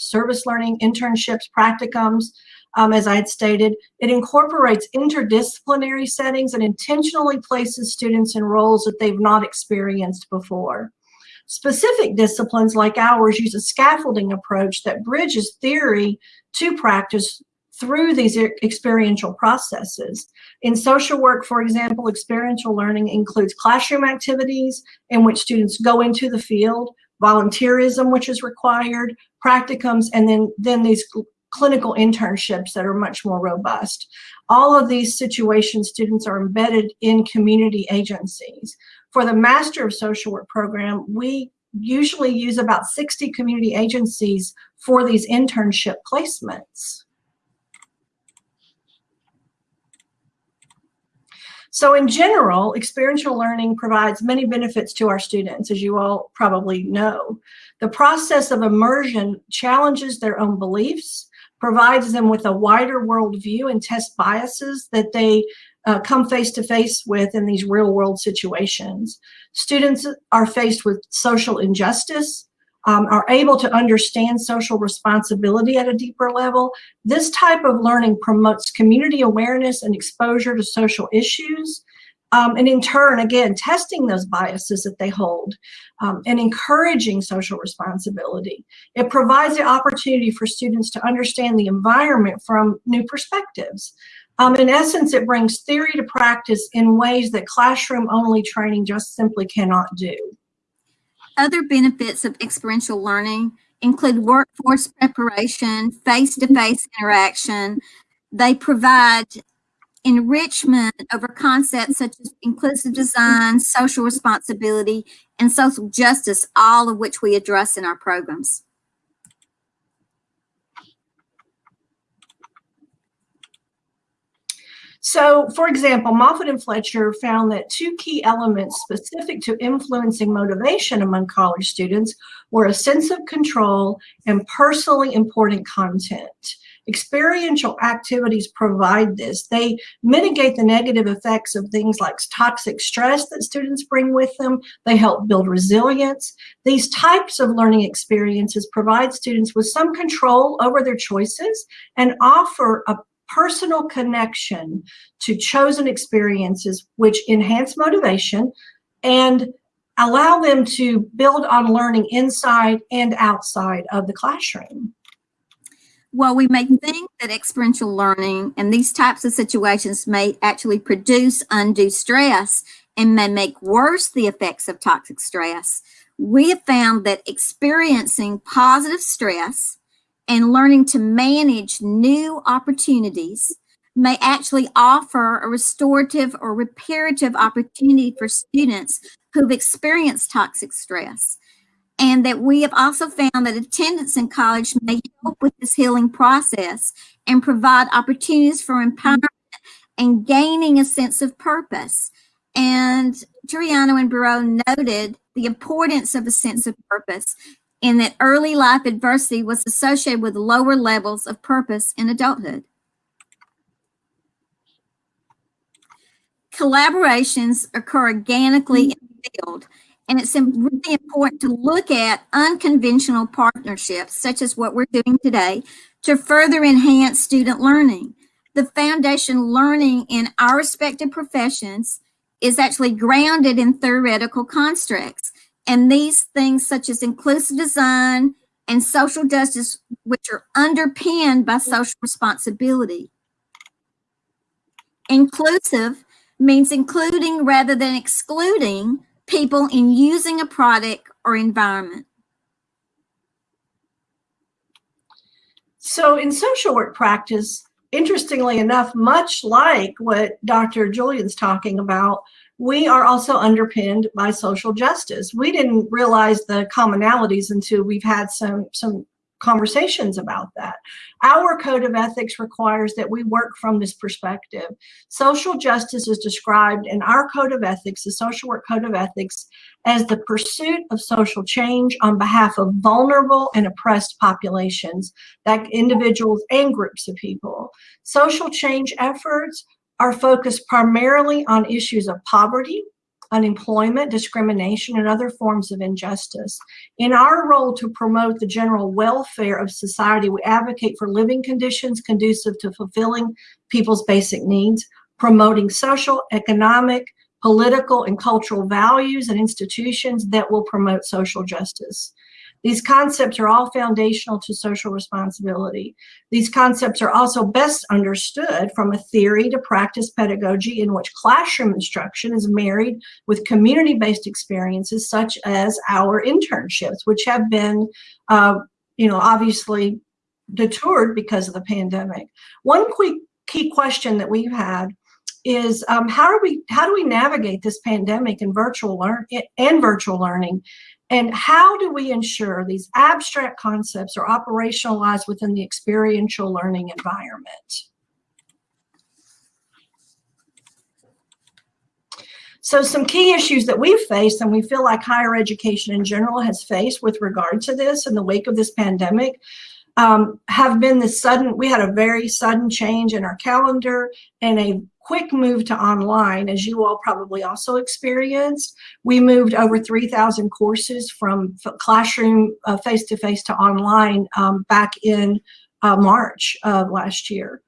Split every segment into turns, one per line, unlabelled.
service learning, internships, practicums, um, as I had stated. It incorporates interdisciplinary settings and intentionally places students in roles that they've not experienced before. Specific disciplines like ours use a scaffolding approach that bridges theory to practice through these experiential processes. In social work, for example, experiential learning includes classroom activities in which students go into the field, volunteerism, which is required, practicums, and then, then these clinical internships that are much more robust. All of these situations, students are embedded in community agencies. For the Master of Social Work program, we usually use about 60 community agencies for these internship placements. So in general, experiential learning provides many benefits to our students, as you all probably know. The process of immersion challenges their own beliefs, provides them with a wider worldview and test biases that they uh, come face to face with in these real world situations. Students are faced with social injustice, um, are able to understand social responsibility at a deeper level. This type of learning promotes community awareness and exposure to social issues. Um, and in turn, again, testing those biases that they hold um, and encouraging social responsibility. It provides the opportunity for students to understand the environment from new perspectives. Um, in essence, it brings theory to practice in ways that classroom only training just simply cannot do.
Other benefits of experiential learning include workforce preparation, face-to-face -face interaction. They provide enrichment over concepts such as inclusive design, social responsibility, and social justice, all of which we address in our programs.
So, for example, Moffitt and Fletcher found that two key elements specific to influencing motivation among college students were a sense of control and personally important content. Experiential activities provide this. They mitigate the negative effects of things like toxic stress that students bring with them. They help build resilience. These types of learning experiences provide students with some control over their choices and offer a personal connection to chosen experiences which enhance motivation and allow them to build on learning inside and outside of the classroom.
Well, we may think that experiential learning and these types of situations may actually produce undue stress and may make worse the effects of toxic stress. We have found that experiencing positive stress and learning to manage new opportunities may actually offer a restorative or reparative opportunity for students who've experienced toxic stress. And that we have also found that attendance in college may help with this healing process and provide opportunities for empowerment and gaining a sense of purpose. And Triano and Bureau noted the importance of a sense of purpose in that early life adversity was associated with lower levels of purpose in adulthood. Collaborations occur organically in the field, and it's really important to look at unconventional partnerships, such as what we're doing today, to further enhance student learning. The foundation learning in our respective professions is actually grounded in theoretical constructs. And these things such as inclusive design and social justice, which are underpinned by social responsibility. Inclusive means including rather than excluding people in using a product or environment.
So in social work practice, interestingly enough, much like what Dr. Julian's talking about, we are also underpinned by social justice. We didn't realize the commonalities until we've had some, some conversations about that. Our code of ethics requires that we work from this perspective. Social justice is described in our code of ethics, the social work code of ethics, as the pursuit of social change on behalf of vulnerable and oppressed populations, that individuals and groups of people. Social change efforts are focused primarily on issues of poverty, unemployment, discrimination, and other forms of injustice. In our role to promote the general welfare of society, we advocate for living conditions conducive to fulfilling people's basic needs, promoting social, economic, political, and cultural values and institutions that will promote social justice. These concepts are all foundational to social responsibility. These concepts are also best understood from a theory to practice pedagogy in which classroom instruction is married with community-based experiences such as our internships, which have been, uh, you know, obviously detoured because of the pandemic. One quick key question that we've had is um, how do we how do we navigate this pandemic and virtual learn and virtual learning and how do we ensure these abstract concepts are operationalized within the experiential learning environment? So some key issues that we've faced and we feel like higher education in general has faced with regard to this in the wake of this pandemic um, have been the sudden, we had a very sudden change in our calendar and a quick move to online, as you all probably also experienced. We moved over 3,000 courses from classroom uh, face-to-face -to, -face to online um, back in uh, March of last year.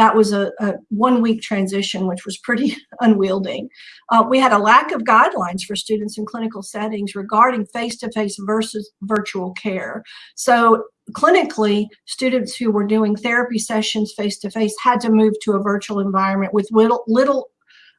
That was a, a one-week transition, which was pretty unwieldy. Uh, we had a lack of guidelines for students in clinical settings regarding face-to-face -face versus virtual care. So clinically, students who were doing therapy sessions face-to-face -face had to move to a virtual environment with little, little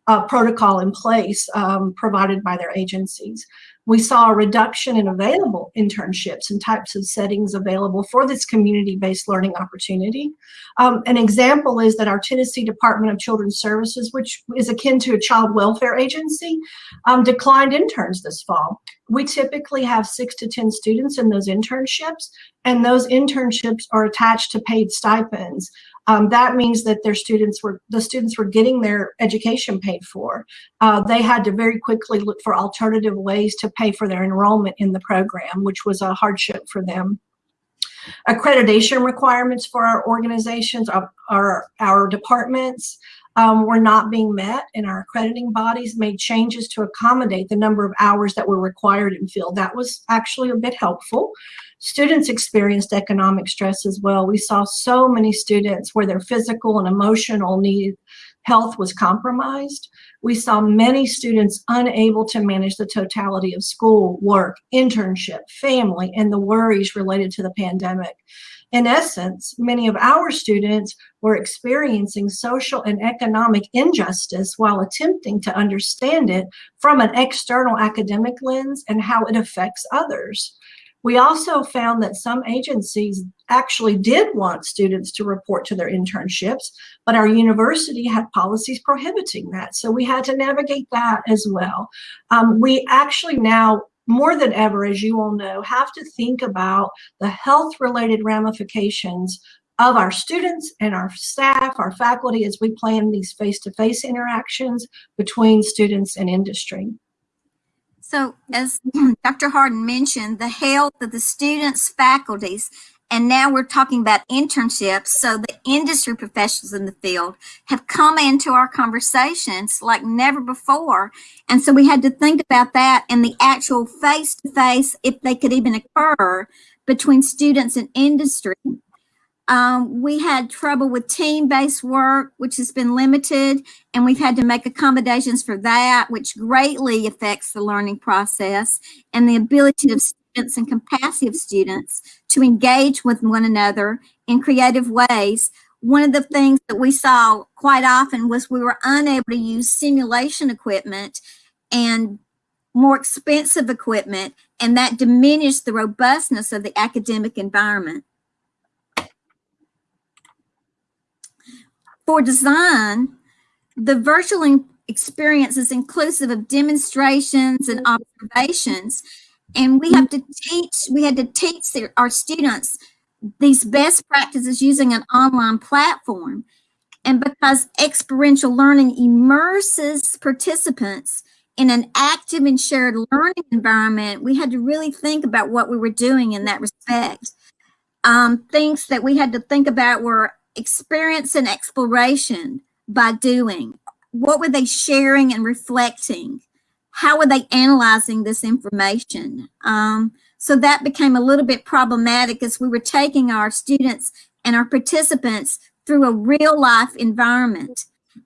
uh, protocol in place um, provided by their agencies. We saw a reduction in available internships and types of settings available for this community-based learning opportunity. Um, an example is that our Tennessee Department of Children's Services, which is akin to a child welfare agency, um, declined interns this fall. We typically have six to 10 students in those internships, and those internships are attached to paid stipends um, that means that their students were the students were getting their education paid for. Uh, they had to very quickly look for alternative ways to pay for their enrollment in the program, which was a hardship for them. Accreditation requirements for our organizations, our, our, our departments, um, were not being met and our accrediting bodies made changes to accommodate the number of hours that were required in field. That was actually a bit helpful. Students experienced economic stress as well. We saw so many students where their physical and emotional need health was compromised. We saw many students unable to manage the totality of school, work, internship, family, and the worries related to the pandemic. In essence, many of our students were experiencing social and economic injustice while attempting to understand it from an external academic lens and how it affects others. We also found that some agencies actually did want students to report to their internships, but our university had policies prohibiting that. So we had to navigate that as well. Um, we actually now more than ever, as you all know, have to think about the health related ramifications of our students and our staff, our faculty, as we plan these face-to-face -face interactions between students and industry.
So as Dr. Harden mentioned, the health of the students, faculties, and now we're talking about internships. So the industry professionals in the field have come into our conversations like never before. And so we had to think about that and the actual face-to-face, -face, if they could even occur between students and industry. Um, we had trouble with team-based work, which has been limited, and we've had to make accommodations for that, which greatly affects the learning process and the ability of students and of students to engage with one another in creative ways. One of the things that we saw quite often was we were unable to use simulation equipment and more expensive equipment, and that diminished the robustness of the academic environment. For design, the virtual experience is inclusive of demonstrations and observations. And we have to teach, we had to teach our students these best practices using an online platform. And because experiential learning immerses participants in an active and shared learning environment, we had to really think about what we were doing in that respect. Um, things that we had to think about were experience and exploration by doing? What were they sharing and reflecting? How are they analyzing this information? Um, so that became a little bit problematic as we were taking our students and our participants through a real life environment.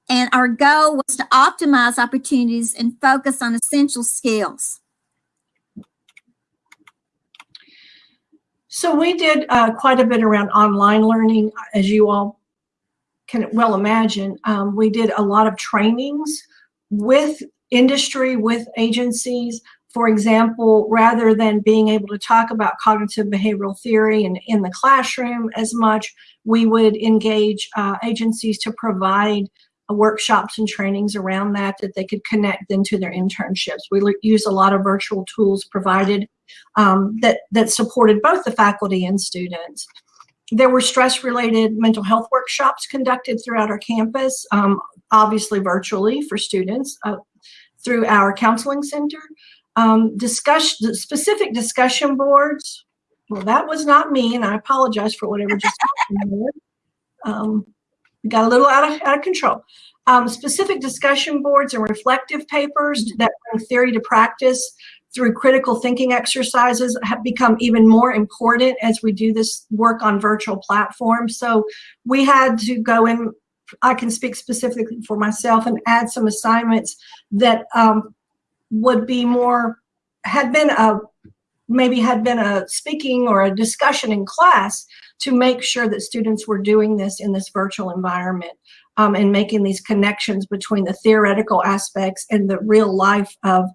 And our goal was to optimize opportunities and focus on essential skills.
So we did uh, quite a bit around online learning, as you all can well imagine. Um, we did a lot of trainings with industry, with agencies. For example, rather than being able to talk about cognitive behavioral theory and in the classroom as much, we would engage uh, agencies to provide uh, workshops and trainings around that that they could connect into their internships. We use a lot of virtual tools provided um, that, that supported both the faculty and students. There were stress-related mental health workshops conducted throughout our campus, um, obviously virtually for students uh, through our counseling center. Um, discuss, specific discussion boards, well, that was not me, and I apologize for whatever just happened there. Um, got a little out of, out of control. Um, specific discussion boards and reflective papers that bring theory to practice through critical thinking exercises have become even more important as we do this work on virtual platforms. So we had to go in, I can speak specifically for myself and add some assignments that um, would be more, had been a, maybe had been a speaking or a discussion in class to make sure that students were doing this in this virtual environment um, and making these connections between the theoretical aspects and the real life of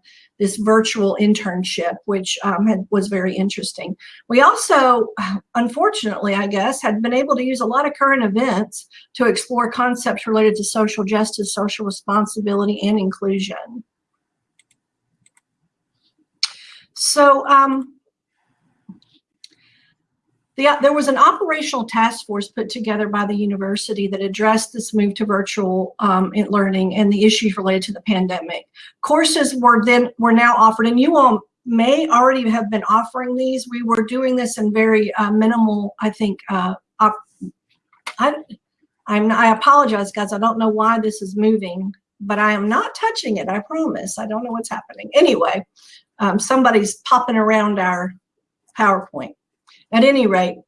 this virtual internship, which um, had, was very interesting. We also, unfortunately, I guess, had been able to use a lot of current events to explore concepts related to social justice, social responsibility, and inclusion. So um, the, there was an operational task force put together by the university that addressed this move to virtual um, learning and the issues related to the pandemic. Courses were then were now offered, and you all may already have been offering these. We were doing this in very uh, minimal, I think. Uh, I, I'm, I apologize, guys. I don't know why this is moving, but I am not touching it. I promise. I don't know what's happening. Anyway, um, somebody's popping around our PowerPoint. At any rate,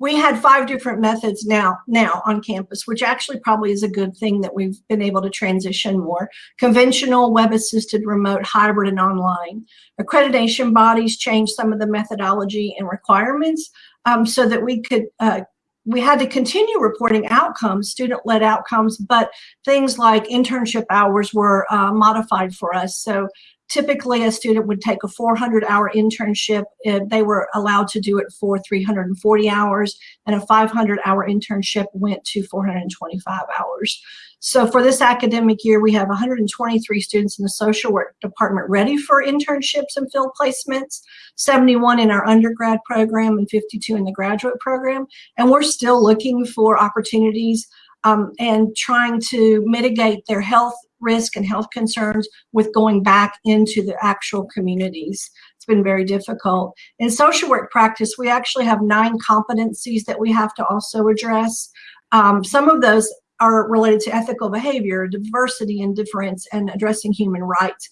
we had five different methods now now on campus, which actually probably is a good thing that we've been able to transition more. Conventional, web-assisted, remote, hybrid, and online. Accreditation bodies changed some of the methodology and requirements um, so that we could uh, we had to continue reporting outcomes, student-led outcomes, but things like internship hours were uh, modified for us. So typically a student would take a 400 hour internship they were allowed to do it for 340 hours and a 500 hour internship went to 425 hours. So for this academic year we have 123 students in the social work department ready for internships and field placements 71 in our undergrad program and 52 in the graduate program and we're still looking for opportunities um, and trying to mitigate their health risk and health concerns with going back into the actual communities. It's been very difficult. In social work practice, we actually have nine competencies that we have to also address. Um, some of those are related to ethical behavior, diversity and difference, and addressing human rights.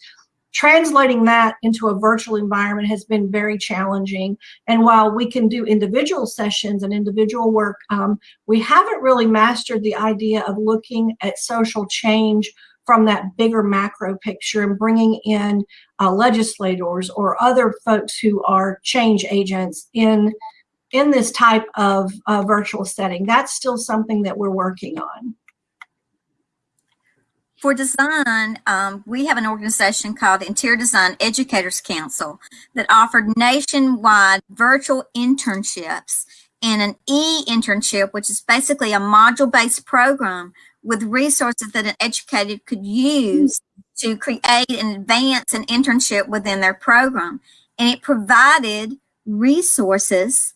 Translating that into a virtual environment has been very challenging. And while we can do individual sessions and individual work, um, we haven't really mastered the idea of looking at social change from that bigger macro picture and bringing in uh, legislators or other folks who are change agents in in this type of uh, virtual setting. That's still something that we're working on.
For design, um, we have an organization called Interior Design Educators Council that offered nationwide virtual internships and an e-internship, which is basically a module-based program with resources that an educator could use to create and advance an internship within their program. And it provided resources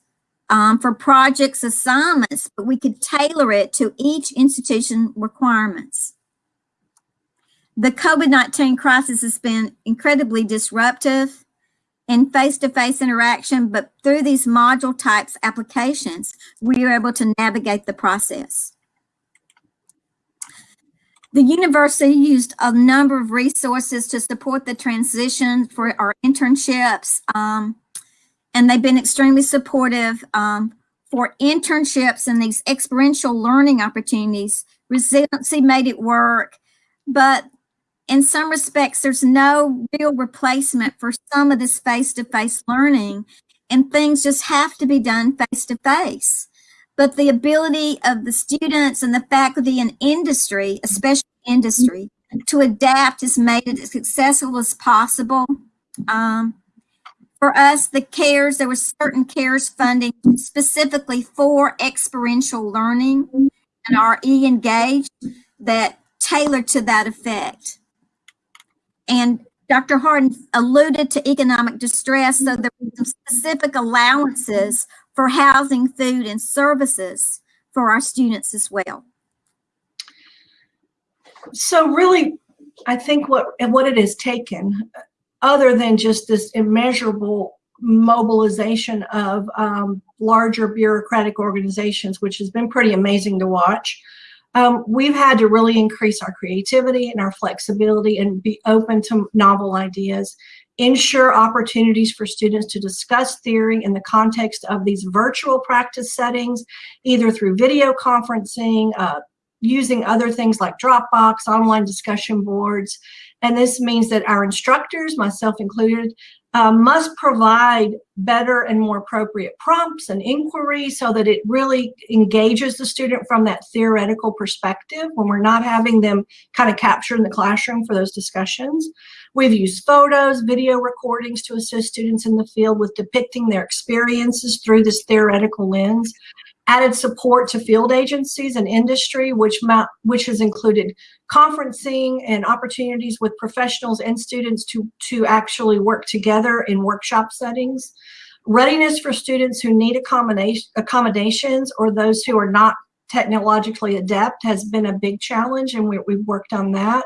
um, for projects assignments, but we could tailor it to each institution requirements. The COVID-19 crisis has been incredibly disruptive in face-to-face -face interaction, but through these module types applications, we are able to navigate the process. The university used a number of resources to support the transition for our internships. Um, and they've been extremely supportive um, for internships and these experiential learning opportunities. Resiliency made it work, but in some respects, there's no real replacement for some of this face-to-face learning, and things just have to be done face-to-face. But the ability of the students and the faculty and industry, especially industry, to adapt has made it as successful as possible. Um, for us, the CARES, there was certain CARES funding specifically for experiential learning and our e-engage that tailored to that effect. And Dr. Harden alluded to economic distress, so there were some specific allowances for housing, food, and services for our students as well.
So really, I think what what it has taken, other than just this immeasurable mobilization of um, larger bureaucratic organizations, which has been pretty amazing to watch, um, we've had to really increase our creativity and our flexibility and be open to novel ideas, ensure opportunities for students to discuss theory in the context of these virtual practice settings, either through video conferencing, uh, using other things like Dropbox, online discussion boards. And this means that our instructors, myself included, uh, must provide better and more appropriate prompts and inquiry so that it really engages the student from that theoretical perspective when we're not having them kind of captured in the classroom for those discussions. We've used photos, video recordings to assist students in the field with depicting their experiences through this theoretical lens added support to field agencies and industry, which, which has included conferencing and opportunities with professionals and students to, to actually work together in workshop settings. Readiness for students who need accommodation, accommodations or those who are not technologically adept has been a big challenge and we, we've worked on that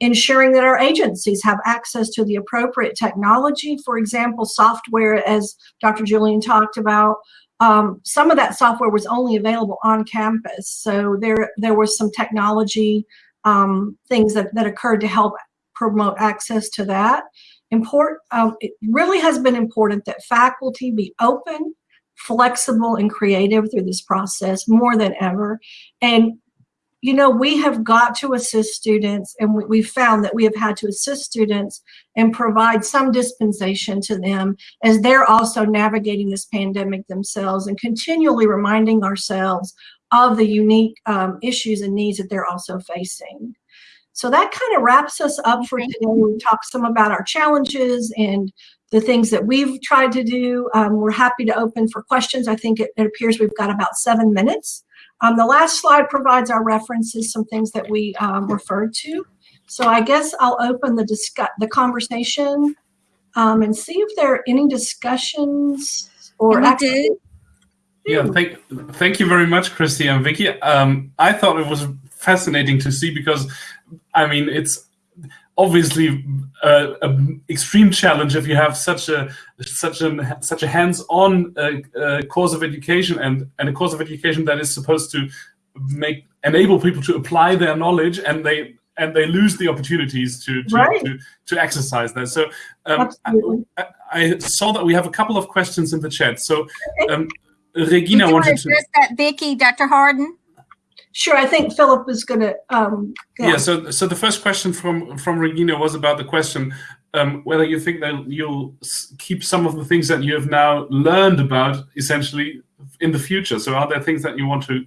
ensuring that our agencies have access to the appropriate technology, for example, software, as Dr. Julian talked about, um, some of that software was only available on campus. So there, there was some technology um, things that, that occurred to help promote access to that. Import, um, it really has been important that faculty be open, flexible, and creative through this process more than ever. And you know, we have got to assist students and we, have found that we have had to assist students and provide some dispensation to them as they're also navigating this pandemic themselves and continually reminding ourselves of the unique um, issues and needs that they're also facing. So that kind of wraps us up for today. We talked some about our challenges and the things that we've tried to do. Um, we're happy to open for questions. I think it, it appears we've got about seven minutes. Um, the last slide provides our references, some things that we um, referred to. So I guess I'll open the discuss the conversation um, and see if there are any discussions or
do.
Yeah, thank thank you very much, Christy and Vicky. Um, I thought it was fascinating to see because, I mean, it's obviously uh, an extreme challenge if you have such a such a such a hands-on uh, uh, course of education and and a course of education that is supposed to make enable people to apply their knowledge and they and they lose the opportunities to to,
right.
to, to, exercise that. So um, I, I, saw that we have a couple of questions in the chat. So um, Regina wanted to
address that, Vicky, Dr. Harden.
Sure, I think Philip is going to. Um,
yeah. yeah. So, so the first question from from Regina was about the question um, whether you think that you'll keep some of the things that you have now learned about essentially in the future. So, are there things that you want to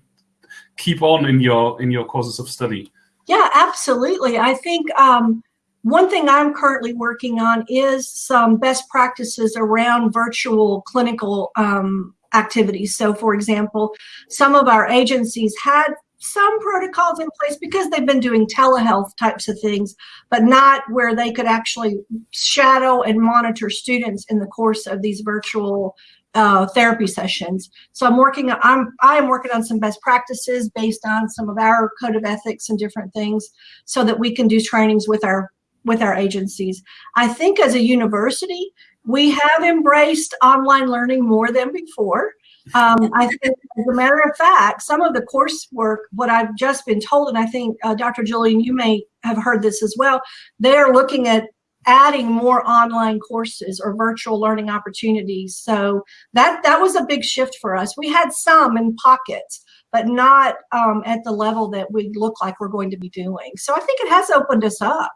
keep on in your in your courses of study?
Yeah, absolutely. I think um, one thing I'm currently working on is some best practices around virtual clinical um, activities. So, for example, some of our agencies had some protocols in place because they've been doing telehealth types of things, but not where they could actually shadow and monitor students in the course of these virtual uh, therapy sessions. So I'm working, I'm, I'm working on some best practices based on some of our code of ethics and different things so that we can do trainings with our, with our agencies. I think as a university, we have embraced online learning more than before. Um, I think, as a matter of fact, some of the coursework, what I've just been told, and I think uh, Dr. Julian, you may have heard this as well, they're looking at adding more online courses or virtual learning opportunities. So that that was a big shift for us. We had some in pockets, but not um, at the level that we look like we're going to be doing. So I think it has opened us up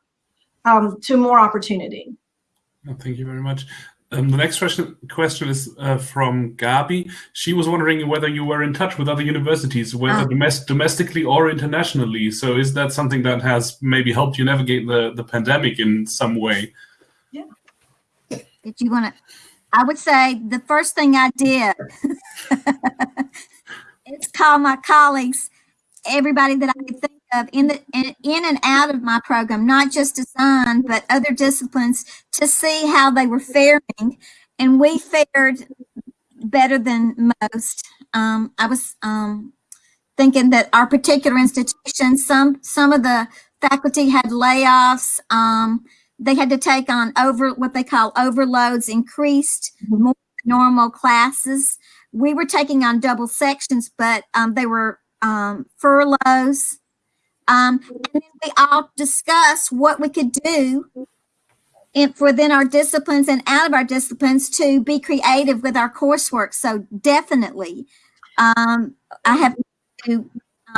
um, to more opportunity.
Oh, thank you very much. Um, the next question question is uh, from Gabi. She was wondering whether you were in touch with other universities, whether
Ah.
domes- domestically or internationally. So is that something that has maybe helped you navigate the, the pandemic in some way? Yeah.
Did you want to? I would say the first thing I did is call my colleagues, everybody that I could think of in the in, in and out of my program, not just design but other disciplines, to see how they were faring, and we fared better than most. Um, I was um, thinking that our particular institution, some some of the faculty had layoffs. Um, they had to take on over what they call overloads, increased more normal classes. We were taking on double sections, but um, they were um, furloughs. Um, and then we all discuss what we could do in, within our disciplines and out of our disciplines to be creative with our coursework. So definitely, um, I have to,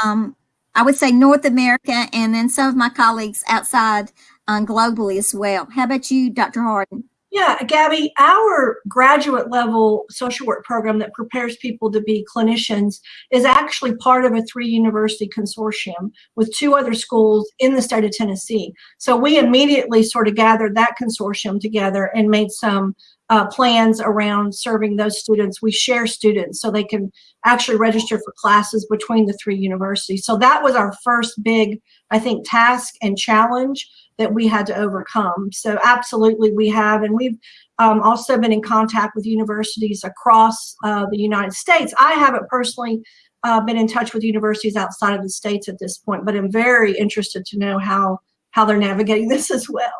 um, I would say North America and then some of my colleagues outside um, globally as well. How about you, Dr. Harden?
Yeah, Gabby, our graduate level social work program that prepares people to be clinicians is actually part of a three university consortium with two other schools in the state of Tennessee. So we immediately sort of gathered that consortium together and made some uh, plans around serving those students. We share students so they can actually register for classes between the three universities. So that was our first big, I think, task and challenge that we had to overcome. So absolutely we have, and we've um, also been in contact with universities across uh, the United States. I haven't personally uh, been in touch with universities outside of the states at this point, but I'm very interested to know how how they're navigating this as well.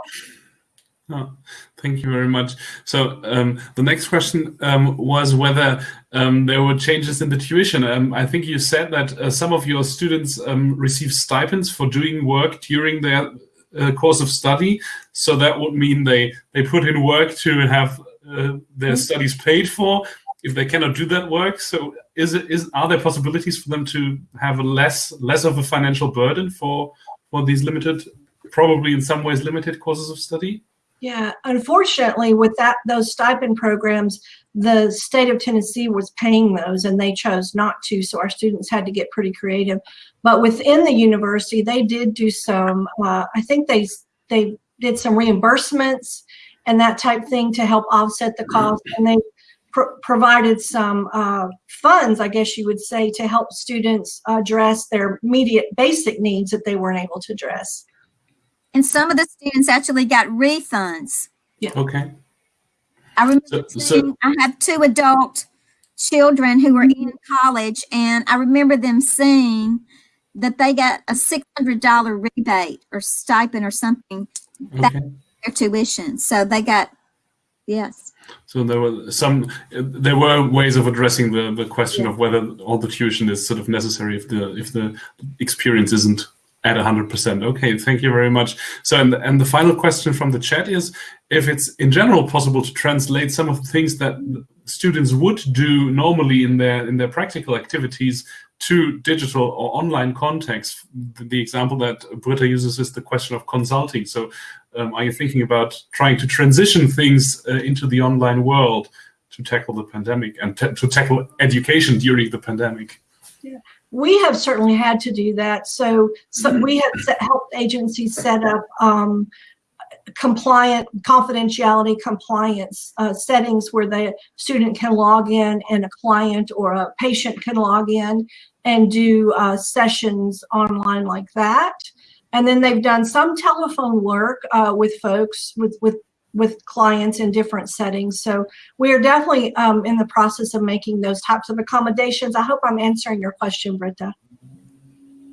Oh, thank you very much. So um, the next question um, was whether um, there were changes in the tuition. Um, I think you said that uh, some of your students um, receive stipends for doing work during their uh, course of study. So that would mean they they put in work to have uh, their studies paid for. If they cannot do that work, so is it is are there possibilities for them to have a less less of a financial burden for for these limited, probably in some ways limited courses of study?
Yeah, unfortunately, with that those stipend programs, the state of Tennessee was paying those, and they chose not to. So our students had to get pretty creative. But within the university, they did do some. Uh, I think they they did some reimbursements and that type thing to help offset the cost, and they pr- provided some uh, funds, I guess you would say, to help students address their immediate basic needs that they weren't able to address.
And some of the students actually got refunds. Yeah.
Okay.
I remember
So- so-
seeing, I have two adult children who are in college, and I remember them saying that they got a six hundred dollar rebate or stipend or something
Okay.
their tuition. So they got yes.
So there were some, there were ways of addressing the, the question of whether all the tuition is sort of necessary if the if the experience isn't at 100%. Okay, thank you very much. So, and, and the final question from the chat is if it's in general possible to translate some of the things that students would do normally in their in their practical activities to digital or online context. The, example that Britta uses is the question of consulting. So, um, are you thinking about trying to transition things uh, into the online world to tackle the pandemic and to tackle education during the pandemic?
We have certainly had to do that. So, so we have set, helped agencies set up um, compliant confidentiality compliance uh, settings where the student can log in and a client or a patient can log in and do uh, sessions online like that. And then they've done some telephone work uh, with folks with with with clients in different settings. So we are definitely um, in the process of making those types of accommodations. I hope I'm answering your question, Britta.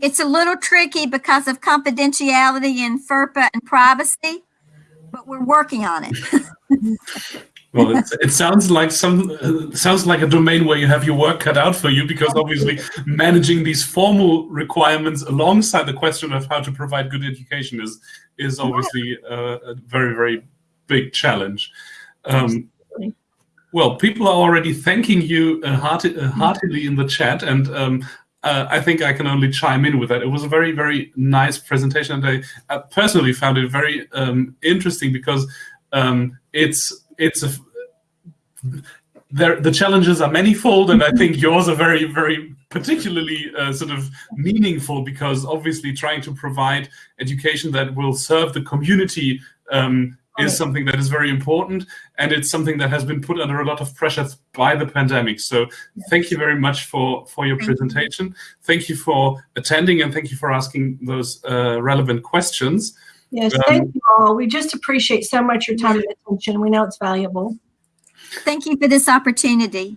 It's a little tricky because of confidentiality and FERPA and privacy, but we're working on it.
Well, it, it sounds like some uh, sounds like a domain where you have your work cut out for you because obviously managing these formal requirements alongside the question of how to provide good education is is obviously uh, very very big challenge. Um, well, people are already thanking you uh, hearti- uh, heartily in the chat, and um, uh, I think I can only chime in with that. It was a very, very nice presentation, and I, I personally found it very um, interesting because um, it's it's a there, the challenges are manifold, and I think yours are very, very particularly uh, sort of meaningful because obviously trying to provide education that will serve the community um, is something that is very important, and it's something that has been put under a lot of pressure by the pandemic. So thank you very much for for your
Thank you.
presentation. Thank you for attending, and thank you for asking those uh, relevant questions.
Yes,
Um,
thank you all. We just appreciate so much your time and attention. We know it's valuable.
Thank you for this opportunity.